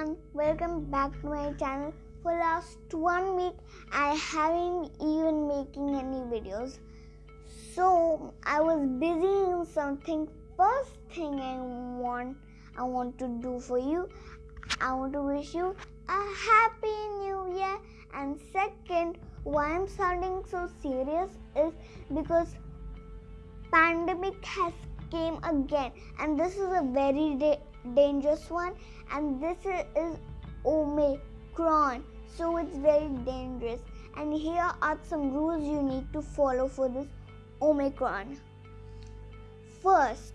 everyone, welcome back to my channel. For last one week, I haven't even making any videos. So I was busy in something. First thing I want, I want to do for you, I want to wish you a happy new year. And second, why I'm sounding so serious is because pandemic has came again, and this is a very dangerous one and this is omicron. So it's very dangerous. And here are some rules you need to follow for this omicron. First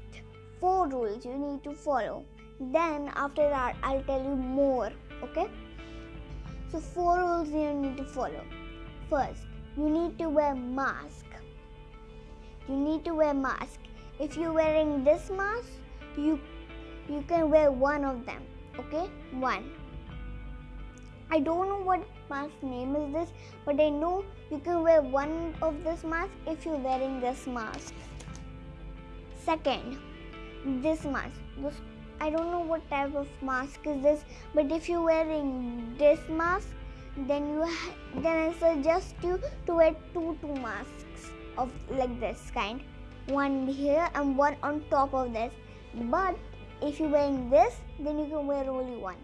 four rules you need to follow. Then after that i'll tell you more okay? So four rules you need to follow. First you need to wear mask. You need to wear mask. If you're wearing this mask you you can wear one of them okay? One. I don't know what mask name is this but i know you can wear one of this mask if you're wearing this mask. Second this mask. This i don't know what type of mask is this but if you're wearing this mask then you then i suggest you to wear two two masks of like this kind. One here and one on top of this. But if you're wearing this then you can wear only one.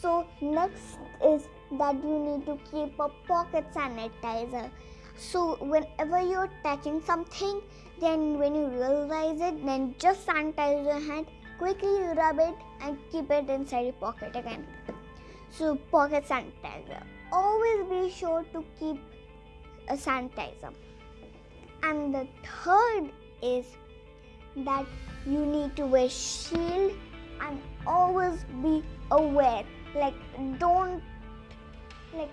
So next is that you need to keep a pocket sanitizer. So whenever you're touching something then when you realize it then just sanitize your hand quickly rub it and keep it inside your pocket again. So pocket sanitizer. Always be sure to keep a sanitizer. And the third is that you need to wear shield and always be aware. Like don't like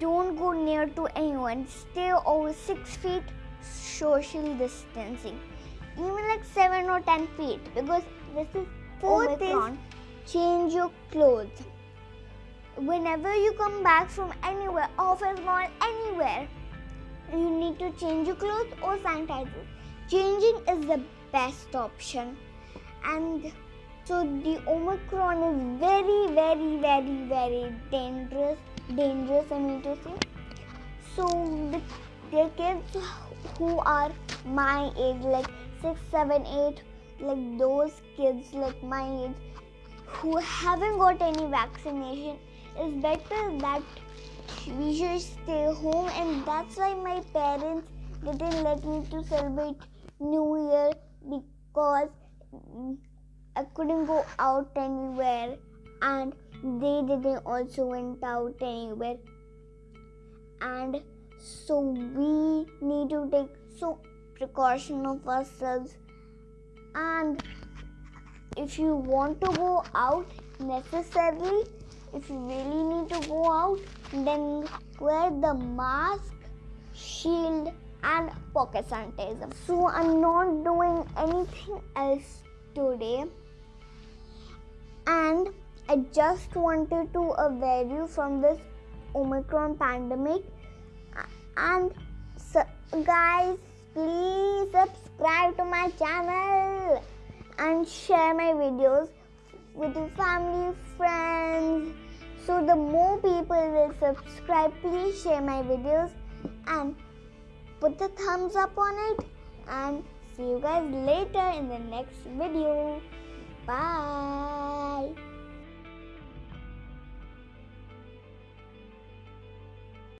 don't go near to anyone. Stay over six feet social distancing. Even like seven or ten feet because this is fourth Omicron. is change your clothes. Whenever you come back from anywhere office mall anywhere you need to change your clothes or sanitizer. Changing is the best option. And so the omicron is very very very very dangerous dangerous i mean to say. So the, the kids who are my age like six seven eight like those kids like my age who haven't got any vaccination is better that we should stay home. And that's why my parents didn't let me to celebrate new year because I couldn't go out anywhere and they didn't also went out anywhere. And so we need to take so precaution of ourselves. And if you want to go out necessarily if you really need to go out then wear the mask shield and pocket sanitizer. So I'm not doing anything else today. And I just wanted to aware you from this Omicron pandemic. And so, guys, please subscribe to my channel and share my videos with your family, friends. So the more people will subscribe, please share my videos and put the thumbs up on it and see you guys later in the next video. Bye.